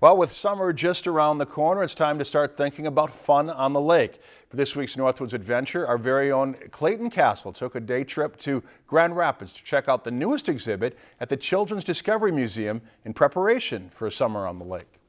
Well, with summer just around the corner, it's time to start thinking about fun on the lake. For this week's Northwoods Adventure, our very own Clayton Castle took a day trip to Grand Rapids to check out the newest exhibit at the Children's Discovery Museum in preparation for a summer on the lake.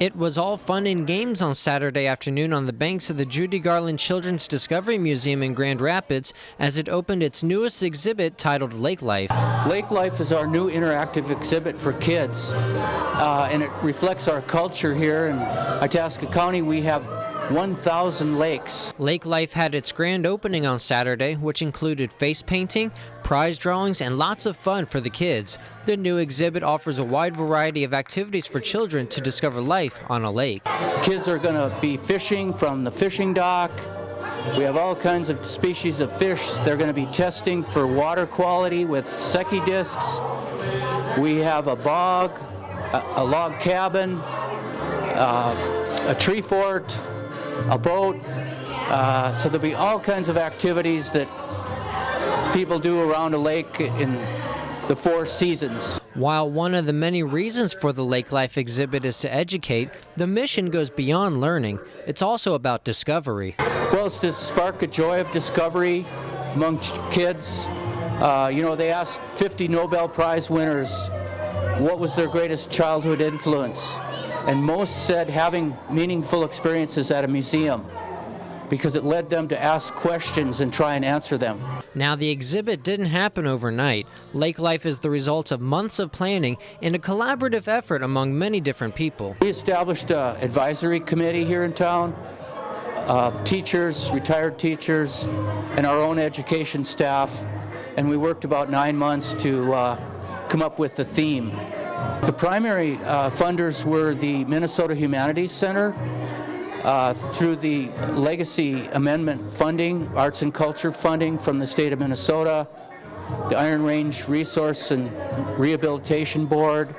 It was all fun and games on Saturday afternoon on the banks of the Judy Garland Children's Discovery Museum in Grand Rapids as it opened its newest exhibit titled Lake Life. Lake Life is our new interactive exhibit for kids, uh, and it reflects our culture here in Itasca County. We have 1,000 lakes. Lake Life had its grand opening on Saturday, which included face painting, prize drawings, and lots of fun for the kids. The new exhibit offers a wide variety of activities for children to discover life on a lake. Kids are going to be fishing from the fishing dock. We have all kinds of species of fish. They're going to be testing for water quality with Secchi discs. We have a bog, a, a log cabin, uh, a tree fort, a boat. Uh, so there'll be all kinds of activities that people do around a lake in the four seasons. While one of the many reasons for the Lake Life exhibit is to educate, the mission goes beyond learning. It's also about discovery. Well, it's to spark a joy of discovery among kids. Uh, you know, they asked 50 Nobel Prize winners what was their greatest childhood influence and most said having meaningful experiences at a museum because it led them to ask questions and try and answer them. Now, the exhibit didn't happen overnight. Lake Life is the result of months of planning and a collaborative effort among many different people. We established an advisory committee here in town of teachers, retired teachers, and our own education staff, and we worked about nine months to uh, come up with the theme. The primary uh, funders were the Minnesota Humanities Center uh, through the Legacy Amendment funding, arts and culture funding from the state of Minnesota, the Iron Range Resource and Rehabilitation Board,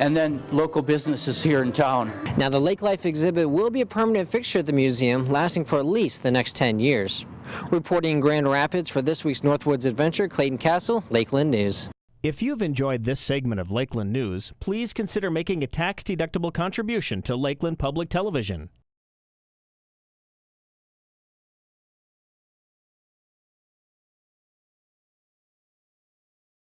and then local businesses here in town. Now the Lake Life exhibit will be a permanent fixture at the museum, lasting for at least the next 10 years. Reporting in Grand Rapids for this week's Northwoods Adventure, Clayton Castle, Lakeland News. If you've enjoyed this segment of Lakeland News, please consider making a tax-deductible contribution to Lakeland Public Television.